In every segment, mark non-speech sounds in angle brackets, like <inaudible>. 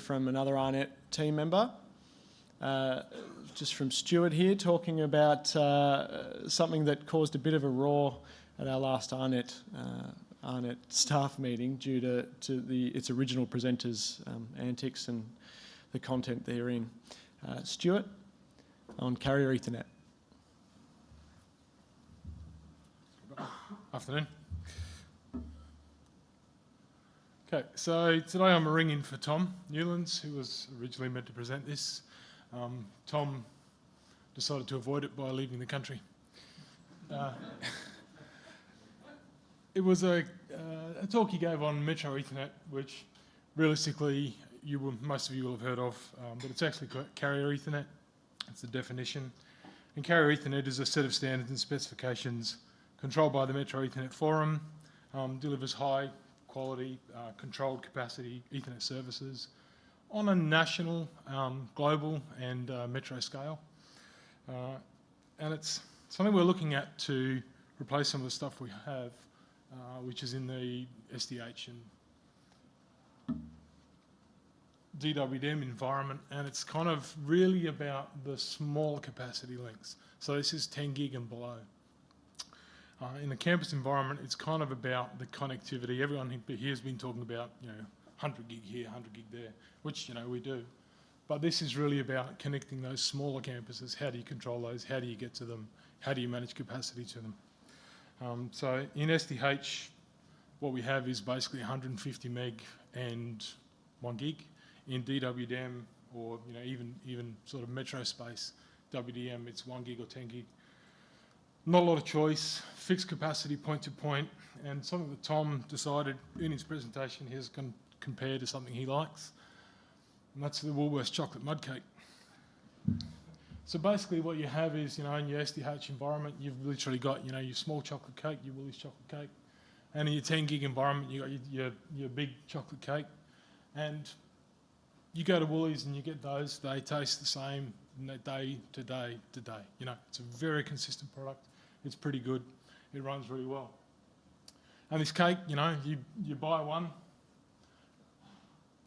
from another AARNet team member. Uh, just from Stuart here, talking about uh, something that caused a bit of a roar at our last AARNet, uh, AARNet staff meeting due to, to the, its original presenters' um, antics and the content therein. Uh, Stuart, on Carrier Ethernet. Afternoon. Okay, so today I'm ringing for Tom Newlands, who was originally meant to present this. Um, Tom decided to avoid it by leaving the country. Uh, <laughs> it was a, uh, a, talk he gave on Metro Ethernet, which realistically you will, most of you will have heard of, um, but it's actually carrier Ethernet. It's the definition. And carrier Ethernet is a set of standards and specifications controlled by the Metro Ethernet Forum, um, delivers high quality, uh, controlled capacity Ethernet services on a national, um, global and uh, metro scale. Uh, and it's something we're looking at to replace some of the stuff we have, uh, which is in the SDH and DWDM environment, and it's kind of really about the small capacity links. So this is 10 gig and below. Uh, in the campus environment, it's kind of about the connectivity. Everyone here has been talking about, you know, 100 gig here, 100 gig there, which, you know, we do. But this is really about connecting those smaller campuses. How do you control those? How do you get to them? How do you manage capacity to them? Um, so in SDH, what we have is basically 150 meg and 1 gig. In DWDM, or you know, even even sort of metro space, WDM, it's 1 gig or 10 gig not a lot of choice, fixed capacity point to point, and something that Tom decided in his presentation he's going to compare to something he likes, and that's the Woolworths chocolate mud cake. So basically what you have is, you know, in your SDH environment, you've literally got, you know, your small chocolate cake, your Woolies chocolate cake, and in your 10 gig environment, you got your, your, your big chocolate cake, and you go to Woolies and you get those, they taste the same day to day to day. You know, it's a very consistent product. It's pretty good. It runs really well. And this cake, you know, you, you buy one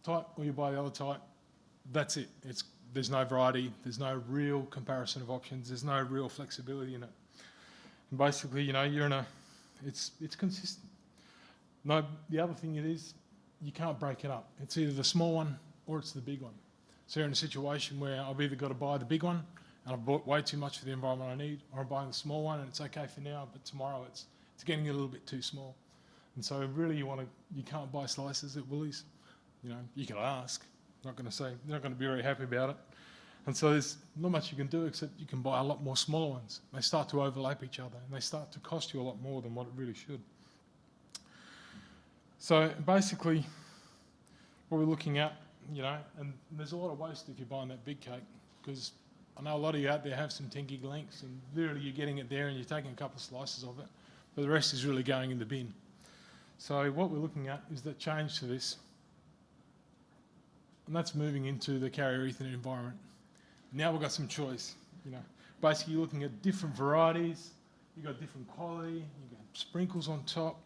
type or you buy the other type. That's it. It's, there's no variety. There's no real comparison of options. There's no real flexibility in it. And basically, you know, you're in a, it's, it's consistent. No, the other thing it is, you can't break it up. It's either the small one or it's the big one. So you're in a situation where I've either got to buy the big one and I've bought way too much for the environment I need, or I'm buying the small one and it's okay for now, but tomorrow it's, it's getting a little bit too small. And so really you want to, you can't buy slices at Woolies. You know, you can ask, not going to say, they're not going to be very happy about it. And so there's not much you can do except you can buy a lot more smaller ones. They start to overlap each other and they start to cost you a lot more than what it really should. So basically, what we're looking at, you know, and there's a lot of waste if you're buying that big cake because I know a lot of you out there have some 10 gig links and literally you're getting it there and you're taking a couple of slices of it, but the rest is really going in the bin. So what we're looking at is the change to this, and that's moving into the carrier Ethernet environment. Now we've got some choice, you know. Basically you're looking at different varieties, you've got different quality, you get sprinkles on top,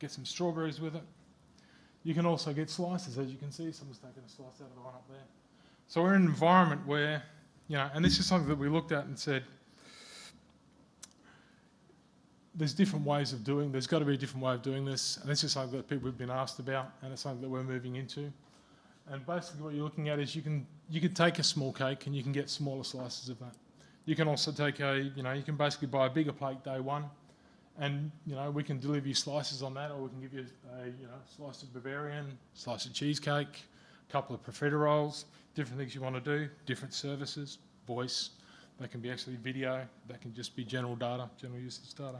get some strawberries with it. You can also get slices, as you can see, someone's taken a slice out of the one up there. So we're in an environment where you know, and this is something that we looked at and said, there's different ways of doing, there's got to be a different way of doing this, and this is something that people have been asked about, and it's something that we're moving into. And basically what you're looking at is you can, you can take a small cake and you can get smaller slices of that. You can also take a, you know, you can basically buy a bigger plate day one, and, you know, we can deliver you slices on that, or we can give you a, you know, slice of Bavarian, slice of cheesecake, a couple of profiteroles, different things you want to do, different services, voice, that can be actually video, that can just be general data, general usage data.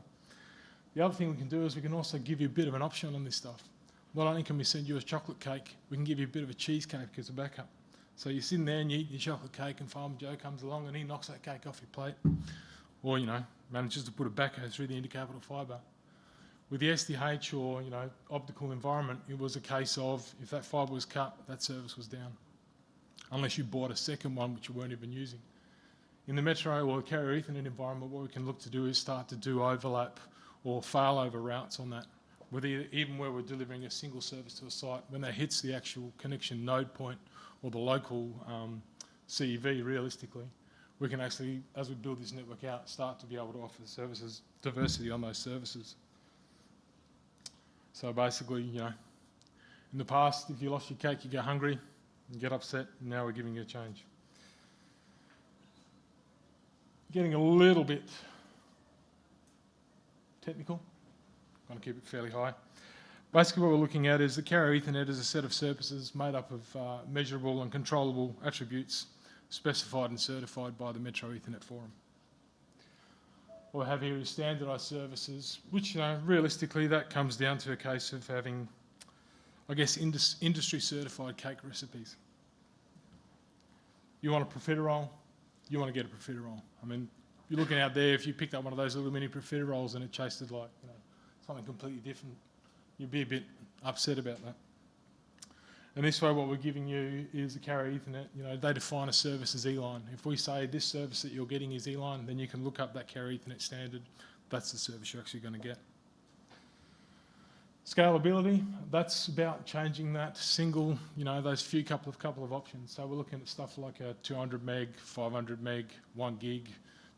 The other thing we can do is we can also give you a bit of an option on this stuff. Not only can we send you a chocolate cake, we can give you a bit of a cheesecake as a backup. So you're sitting there and you eat your chocolate cake and Farmer Joe comes along and he knocks that cake off your plate. Or, you know, manages to put a backhoe through the intercapital fibre. With the SDH or, you know, optical environment, it was a case of if that fibre was cut, that service was down unless you bought a second one which you weren't even using. In the metro or carrier Ethernet environment, what we can look to do is start to do overlap or failover routes on that, with even where we're delivering a single service to a site, when that hits the actual connection node point or the local um, CEV realistically, we can actually, as we build this network out, start to be able to offer services, diversity on those services. So basically, you know, in the past, if you lost your cake, you go hungry, you get upset, and now we're giving you a change. Getting a little bit technical, I'm going to keep it fairly high. Basically what we're looking at is the carrier Ethernet is a set of services made up of uh, measurable and controllable attributes specified and certified by the Metro Ethernet Forum. We have here is standardised services, which you know, realistically that comes down to a case of having, I guess, indus industry certified cake recipes. You want a profiterole, you want to get a profiterole. I mean, you're looking out there, if you picked up one of those little mini profiteroles and it tasted like you know, something completely different, you'd be a bit upset about that. And this way what we're giving you is a carrier Ethernet, you know, they define a service as E-line. If we say this service that you're getting is E-line, then you can look up that carrier Ethernet standard. That's the service you're actually going to get. Scalability, that's about changing that single, you know, those few couple of couple of options. So we're looking at stuff like a 200 meg, 500 meg, 1 gig,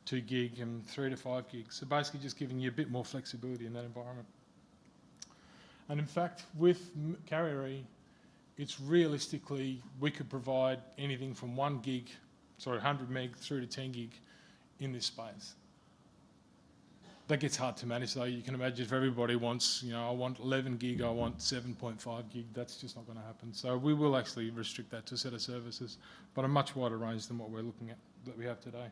2 gig and 3 to 5 gigs. So basically just giving you a bit more flexibility in that environment. And in fact, with Carrier it's realistically, we could provide anything from 1 gig, sorry, 100 meg through to 10 gig in this space. That gets hard to manage though. You can imagine if everybody wants, you know, I want 11 gig, I want 7.5 gig, that's just not going to happen. So we will actually restrict that to a set of services, but a much wider range than what we're looking at that we have today.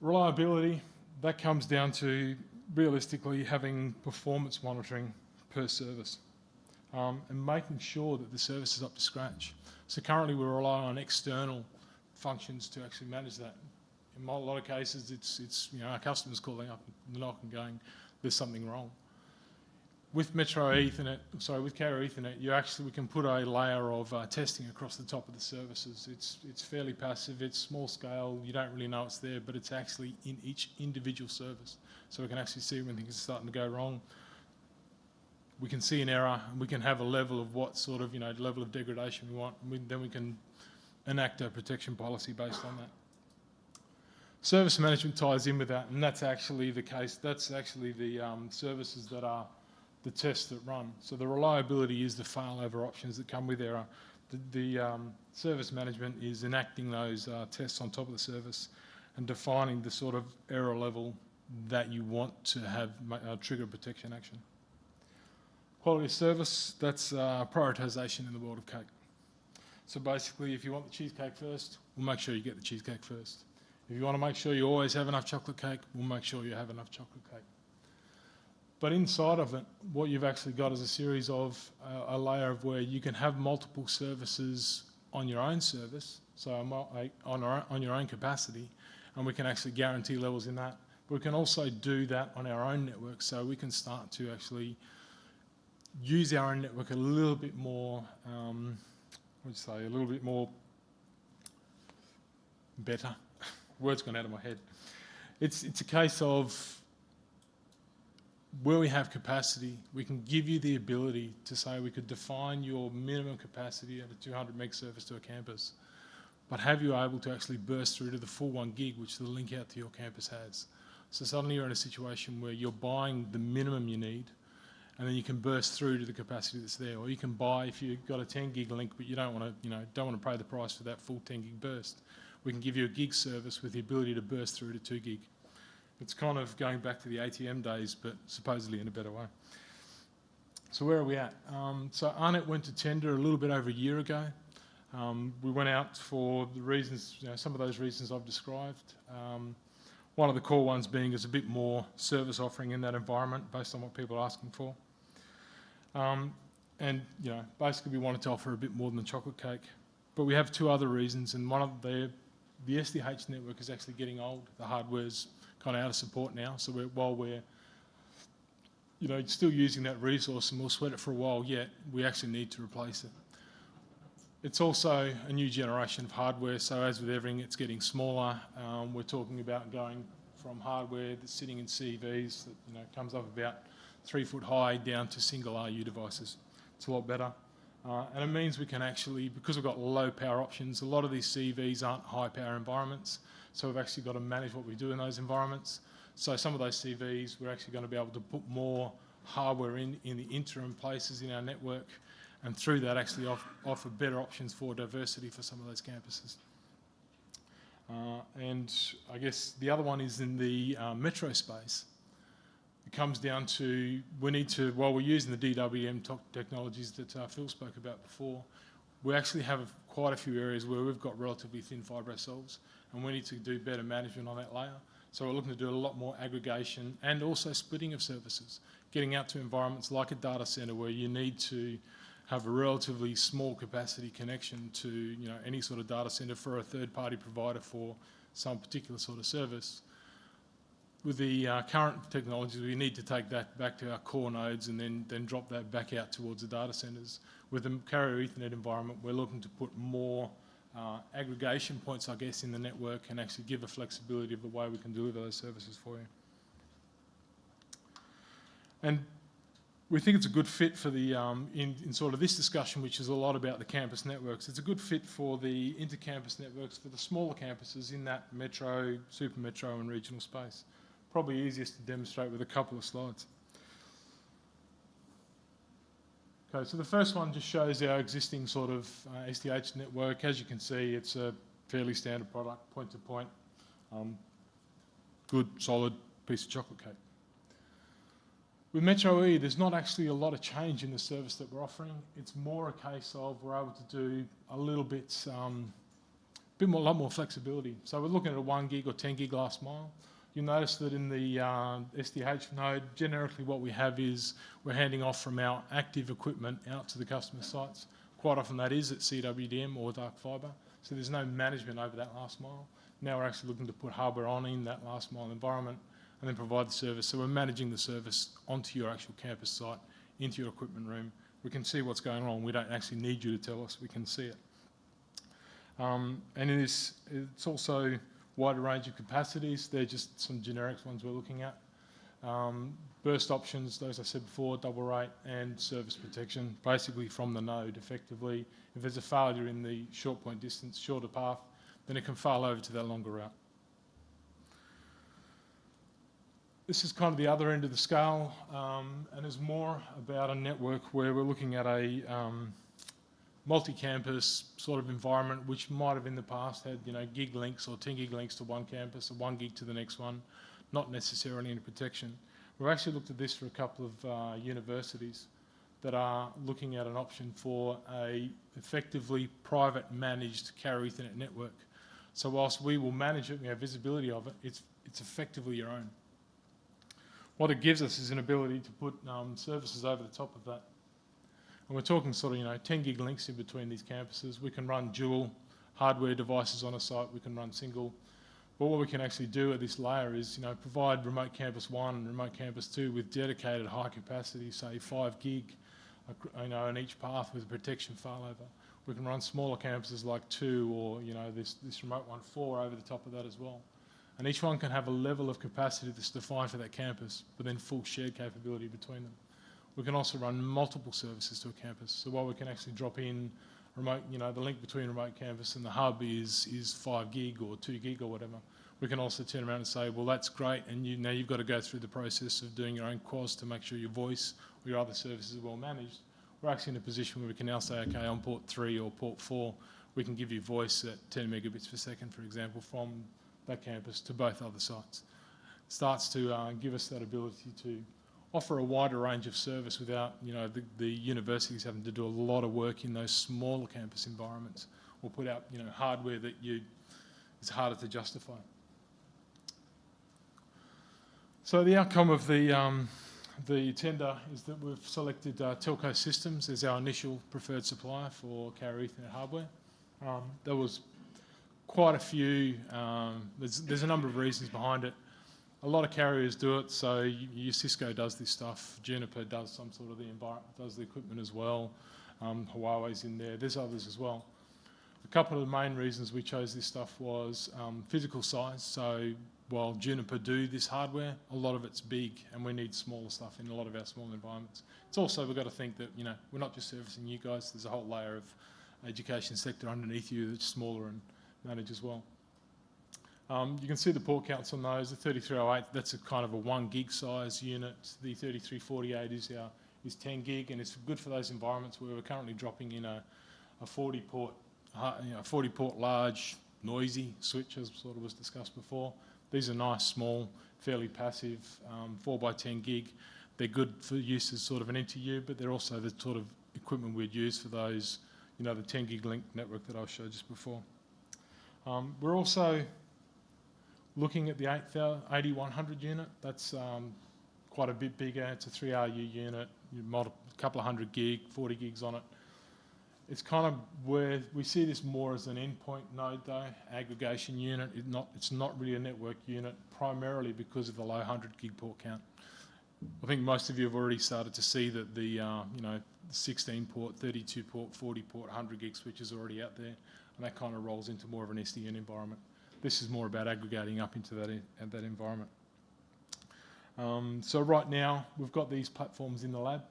Reliability, that comes down to realistically having performance monitoring per service um, and making sure that the service is up to scratch. So currently we rely on external functions to actually manage that in a lot of cases, it's, it's you know, our customers calling up the NOC and going, there's something wrong. With Metro Ethernet, sorry, with Carrier Ethernet, you actually, we can put a layer of uh, testing across the top of the services. It's, it's fairly passive, it's small scale, you don't really know it's there, but it's actually in each individual service. So we can actually see when things are starting to go wrong. We can see an error, and we can have a level of what sort of, you know, level of degradation we want, and we, then we can enact a protection policy based on that. Service management ties in with that, and that's actually the case. That's actually the um, services that are the tests that run. So the reliability is the failover options that come with error. The, the um, service management is enacting those uh, tests on top of the service and defining the sort of error level that you want to have uh, trigger protection action. Quality of service, that's uh, prioritisation in the world of cake. So basically, if you want the cheesecake first, we'll make sure you get the cheesecake first. If you want to make sure you always have enough chocolate cake, we'll make sure you have enough chocolate cake. But inside of it, what you've actually got is a series of uh, a layer of where you can have multiple services on your own service, so on, our, on your own capacity, and we can actually guarantee levels in that. But we can also do that on our own network, so we can start to actually use our own network a little bit more, um, would say, a little bit more better <laughs> words gone out of my head. It's, it's a case of where we have capacity, we can give you the ability to say we could define your minimum capacity at a 200 meg service to a campus, but have you able to actually burst through to the full one gig which the link out to your campus has. So suddenly you're in a situation where you're buying the minimum you need and then you can burst through to the capacity that's there. Or you can buy, if you've got a 10 gig link, but you don't want to, you know, don't want to pay the price for that full 10 gig burst we can give you a gig service with the ability to burst through to 2 gig. It's kind of going back to the ATM days, but supposedly in a better way. So where are we at? Um, so AARNet went to tender a little bit over a year ago. Um, we went out for the reasons, you know, some of those reasons I've described. Um, one of the core ones being is a bit more service offering in that environment based on what people are asking for. Um, and, you know, basically we wanted to offer a bit more than a chocolate cake. But we have two other reasons, and one of the the SDH network is actually getting old. The hardware's kind of out of support now. So we're, while we're you know, still using that resource and we'll sweat it for a while yet, we actually need to replace it. It's also a new generation of hardware, so as with everything, it's getting smaller. Um, we're talking about going from hardware that's sitting in CVs that you know comes up about three foot high down to single RU devices. It's a lot better. Uh, and it means we can actually, because we've got low power options, a lot of these CVs aren't high power environments. So we've actually got to manage what we do in those environments. So some of those CVs, we're actually going to be able to put more hardware in, in the interim places in our network and through that actually off, offer better options for diversity for some of those campuses. Uh, and I guess the other one is in the uh, metro space. It comes down to we need to, while we're using the DWM technologies that uh, Phil spoke about before, we actually have quite a few areas where we've got relatively thin fibre ourselves and we need to do better management on that layer. So we're looking to do a lot more aggregation and also splitting of services, getting out to environments like a data centre where you need to have a relatively small capacity connection to you know any sort of data center for a third party provider for some particular sort of service. With the uh, current technologies, we need to take that back to our core nodes and then, then drop that back out towards the data centers. With the carrier Ethernet environment, we're looking to put more uh, aggregation points, I guess, in the network and actually give a flexibility of the way we can deliver those services for you. And we think it's a good fit for the, um, in, in, sort of this discussion, which is a lot about the campus networks. It's a good fit for the inter-campus networks for the smaller campuses in that metro, super metro and regional space. Probably easiest to demonstrate with a couple of slides. Okay, so the first one just shows our existing sort of uh, SDH network. As you can see, it's a fairly standard product, point to point. Um, good, solid piece of chocolate cake. With Metro E, there's not actually a lot of change in the service that we're offering. It's more a case of we're able to do a little bit, um, bit more, a lot more flexibility. So we're looking at a one gig or 10 gig last mile. You'll notice that in the uh, SDH node, generically what we have is we're handing off from our active equipment out to the customer sites. Quite often that is at CWDM or dark fibre. So there's no management over that last mile. Now we're actually looking to put hardware on in that last mile environment and then provide the service. So we're managing the service onto your actual campus site, into your equipment room. We can see what's going on. We don't actually need you to tell us. We can see it. Um, and it is, it's also wider range of capacities. They're just some generic ones we're looking at. Um, burst options, those I said before, double rate and service protection, basically from the node effectively. If there's a failure in the short point distance, shorter path, then it can fail over to that longer route. This is kind of the other end of the scale um, and is more about a network where we're looking at a um, multi-campus sort of environment which might have in the past had you know gig links or 10 gig links to one campus or one gig to the next one, not necessarily any protection. We've actually looked at this for a couple of uh, universities that are looking at an option for a effectively private managed carrier Ethernet network. So whilst we will manage it, we have visibility of it, it's, it's effectively your own. What it gives us is an ability to put um, services over the top of that. And we're talking sort of, you know, 10 gig links in between these campuses. We can run dual hardware devices on a site. We can run single. But what we can actually do at this layer is, you know, provide remote campus one and remote campus two with dedicated high capacity, say five gig, you know, in each path with protection failover. We can run smaller campuses like two or, you know, this, this remote one four over the top of that as well and each one can have a level of capacity that's defined for that campus, but then full shared capability between them. We can also run multiple services to a campus. So while we can actually drop in remote, you know, the link between remote campus and the hub is, is five gig or two gig or whatever, we can also turn around and say, well, that's great, and you, now you've got to go through the process of doing your own QoS to make sure your voice or your other services are well managed. We're actually in a position where we can now say, okay, on port three or port four, we can give you voice at 10 megabits per second, for example, from that campus to both other sites. Starts to uh, give us that ability to offer a wider range of service without, you know, the, the universities having to do a lot of work in those smaller campus environments or put out, you know, hardware that you, it's harder to justify. So the outcome of the, um, the tender is that we've selected uh, Telco Systems as our initial preferred supplier for carrier Ethernet hardware. Um, that was quite a few. Um, there's, there's a number of reasons behind it. A lot of carriers do it, so your Cisco does this stuff. Juniper does some sort of the environment, does the equipment as well. Um, Huawei's in there. There's others as well. A couple of the main reasons we chose this stuff was um, physical size. So while Juniper do this hardware, a lot of it's big and we need smaller stuff in a lot of our small environments. It's also, we've got to think that, you know, we're not just servicing you guys, there's a whole layer of education sector underneath you that's smaller and managed as well. Um, you can see the port counts on those. The 3308, that's a kind of a one gig size unit. The 3348 is our is 10 gig, and it's good for those environments where we're currently dropping in a, a 40 port, uh, you know, 40 port large, noisy switch, as sort of was discussed before. These are nice, small, fairly passive, um, 4 by 10 gig. They're good for use as sort of an NTU, but they're also the sort of equipment we'd use for those, you know, the 10 gig link network that I showed just before. Um, we're also looking at the 8100 unit. That's um, quite a bit bigger. It's a 3RU unit, a couple of hundred gig, 40 gigs on it. It's kind of where we see this more as an endpoint node though, aggregation unit. It not, it's not really a network unit, primarily because of the low 100 gig port count. I think most of you have already started to see that the uh, you know 16 port, 32 port, 40 port, 100 gig switch is already out there, and that kind of rolls into more of an SDN environment. This is more about aggregating up into that, in, that environment. Um, so right now, we've got these platforms in the lab.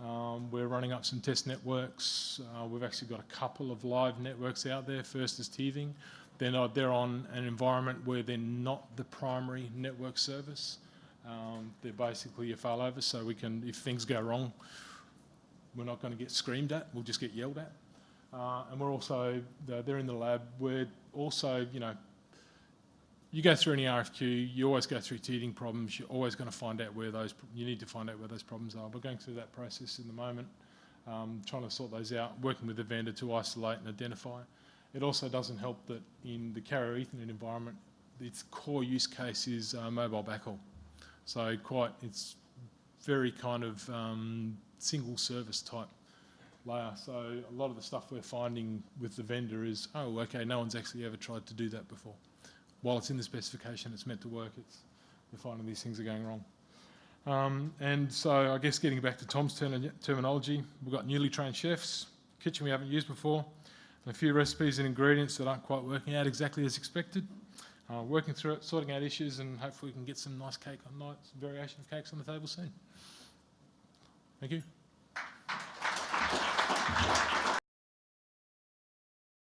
Um, we're running up some test networks. Uh, we've actually got a couple of live networks out there. First is teething. They're, not, they're on an environment where they're not the primary network service. Um, they're basically a failover, so we can, if things go wrong, we're not going to get screamed at. We'll just get yelled at. Uh, and we're also, they're in the lab. We're also, you know, you go through any RFQ, you always go through teething problems. You're always going to find out where those, you need to find out where those problems are. We're going through that process in the moment, um, trying to sort those out, working with the vendor to isolate and identify. It also doesn't help that in the carrier Ethernet environment, its core use case is uh, mobile backhaul. So quite, it's very kind of um, single service type layer. So a lot of the stuff we're finding with the vendor is, oh, okay, no one's actually ever tried to do that before while it's in the specification, it's meant to work. It's we're finding these things are going wrong. Um, and so I guess getting back to Tom's term terminology, we've got newly trained chefs, kitchen we haven't used before, and a few recipes and ingredients that aren't quite working out exactly as expected. Uh, working through it, sorting out issues, and hopefully we can get some nice cake on night, variation of cakes on the table soon. Thank you.